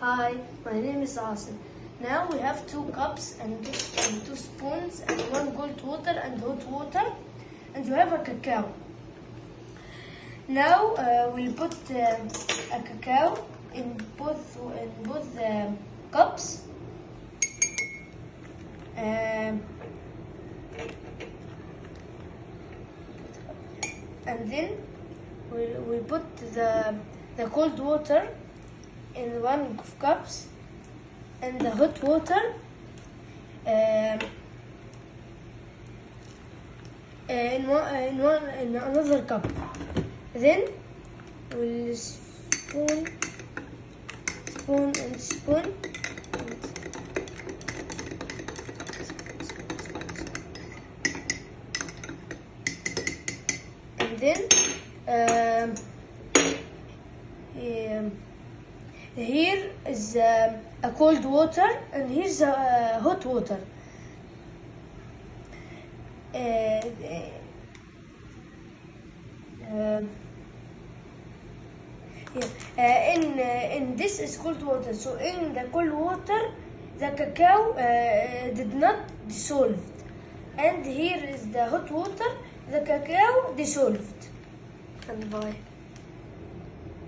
Hi, my name is Asim. Now we have two cups and, two spoons and one cold water and hot water and we have a cacao. Now uh, we'll put uh, a cacao in both in both uh, cups. Um, and then we we put the the cold water in one of cups and the hot water um, in one in one in another cup. Then we'll spoon spoon and spoon. And then um, here is um, a cold water and here's a uh, hot water. Uh, um, yeah. uh, in uh, in this is cold water. So in the cold water, the cacao did not dissolve, and here is the hot water. The cacao dissolved. And bye.